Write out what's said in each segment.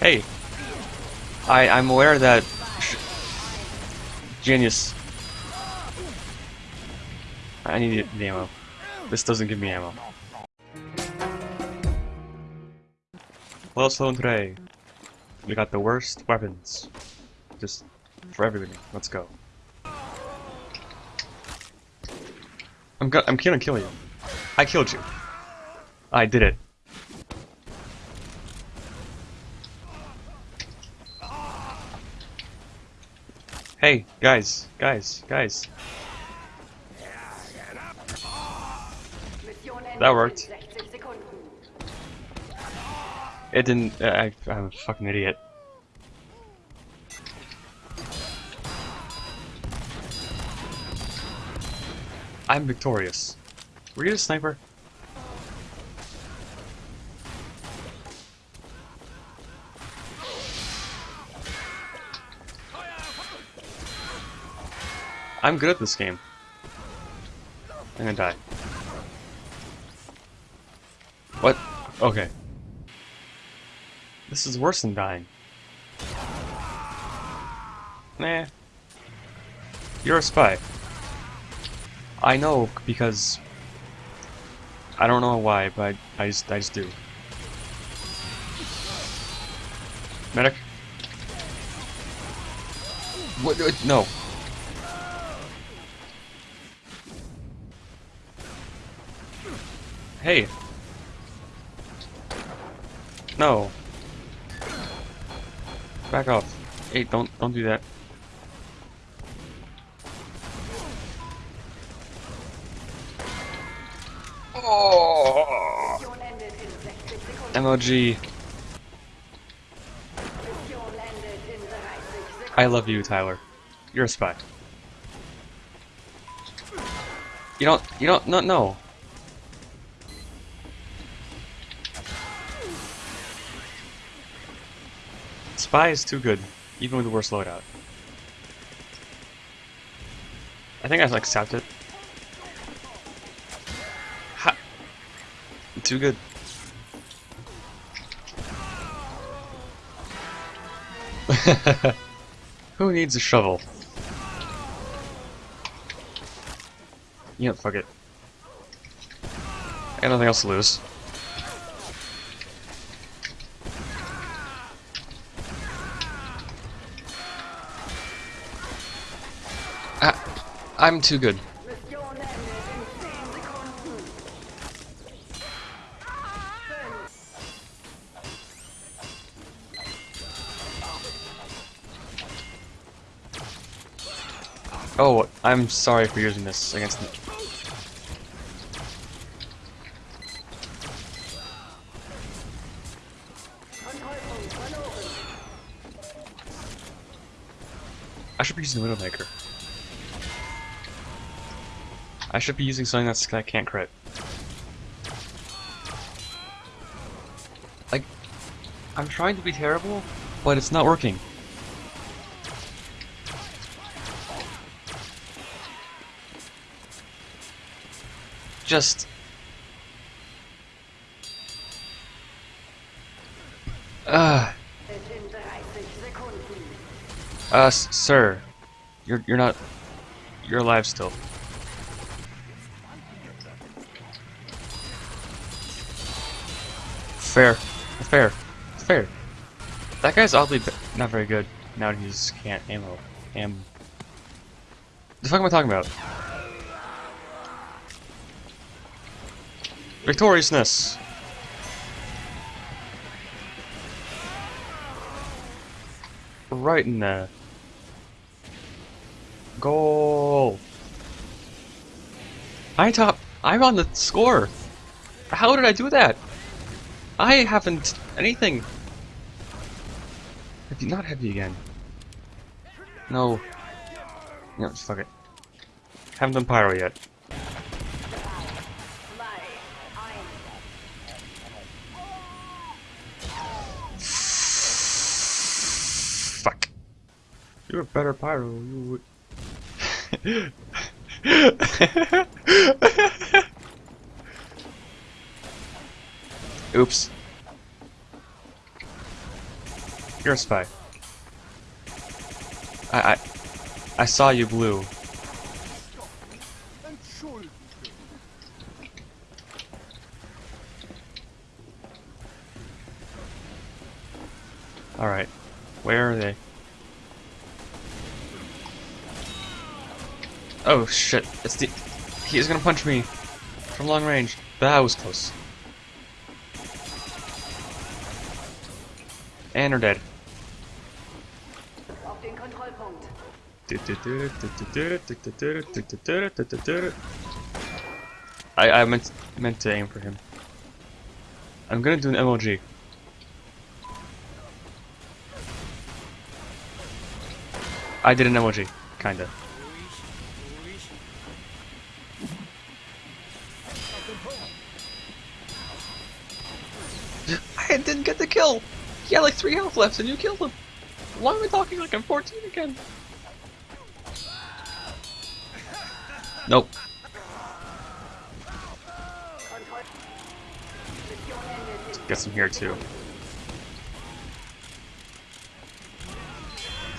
Hey! I, I'm aware that... Genius. I need the ammo. This doesn't give me ammo. Well, so today, we got the worst weapons. Just for everybody. Let's go. I'm go I'm gonna kill you. I killed you. I did it. Hey, guys, guys, guys. That worked. It didn't. Uh, I, I'm a fucking idiot. I'm victorious. Were you a sniper? I'm good at this game. I'm gonna die. What? Okay. This is worse than dying. Nah. You're a spy. I know because I don't know why, but I just I just do. Medic. What? what no. Hey. No. Back off. Hey, don't don't do that. Oh. MOG. I love you, Tyler. You're a spy. You don't. You don't. No. No. Spy is too good, even with the worst loadout. I think I like stopped it. Ha! Too good. Who needs a shovel? Know, fuck it. I got nothing else to lose. I'm too good. Oh, I'm sorry for using this against me. I should be using Widowmaker. I should be using something that's, that can't crit. Like, I'm trying to be terrible, but it's not working. Just... Uh... Uh, sir. You're, you're not... You're alive still. Fair. Fair. Fair. That guy's oddly not very good now he just can't ammo. Am. The fuck am I talking about? Victoriousness! Right in there. Goal! I top. I'm on the score! How did I do that? I haven't anything. Heavy, not heavy again. No. No, just fuck it. Haven't done pyro yet. Fuck. You're a better pyro. You would. Oops. You're a spy. I I I saw you blue. Alright. Where are they? Oh shit. It's the He's gonna punch me from long range. That was close. And are dead. I I meant meant to aim for him. I'm gonna do an MLG. I did an MLG, kinda. I didn't get the kill. He had like three health left, and you killed him. Why am I talking like I'm 14 again? Nope. Kontroll. Mission endet in Get some here too.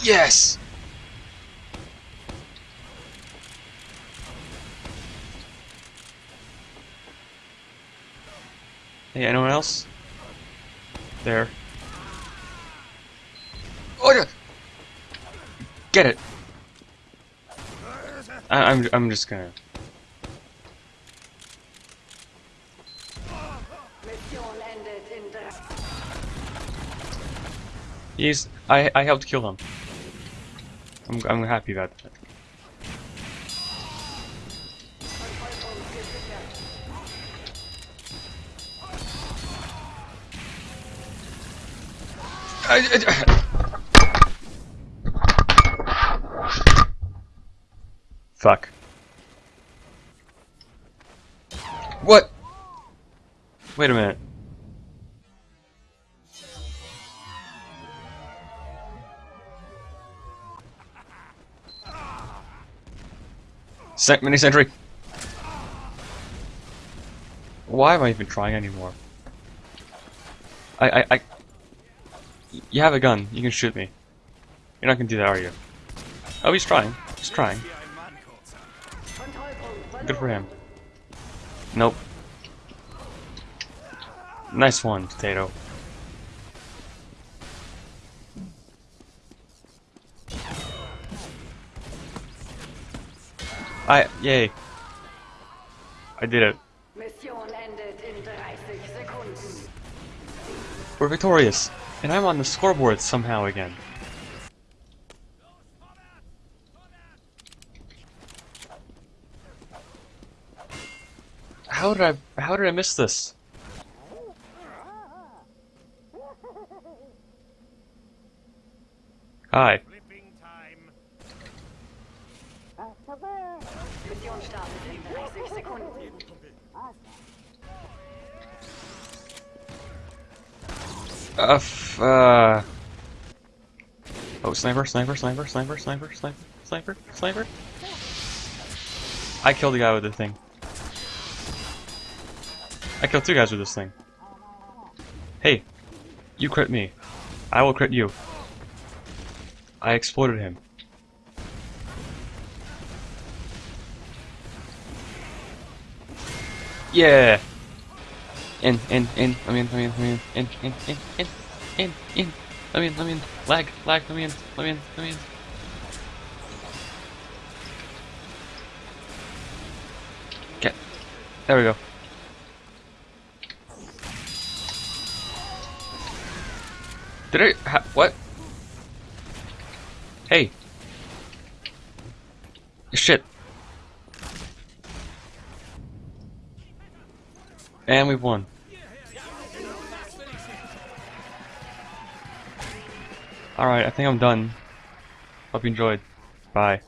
Yes! Hey, anyone else? There. Get it! I I'm, I'm just gonna... He's. I I helped kill him. I'm I'm happy about that. Kontrollpunkt gesichert. Fuck. What? Wait a minute. Sent mini sentry. Why am I even trying anymore? I I I. You have a gun. You can shoot me. You're not gonna do that, are you? Oh, he's trying. He's trying. Kontrollpunkt Good for him. Nope. Nice one, potato. I yay. I did it. Mission endet in 30 Sekunden. We're victorious. And I'm on the scoreboard somehow again. How did I how did I miss this? Hi. Flipping time. Mission startet in 30 Sekunden. Uh, uh. Oh, sniper, sniper, sniper, sniper, sniper, sniper, sniper, sniper. I killed the guy with the thing. I killed two guys with this thing. Hey, you crit me. I will crit you. I exploded him. Yeah. In, in, in, me in, me in, me in, in, in, in, in, in, in, me in, me in, lag, lag, me in, me in, me in. Get, there we go. Did I, ha, what? Hey. Shit. And we've won. Alright, I think I'm done. Hope you enjoyed. Bye.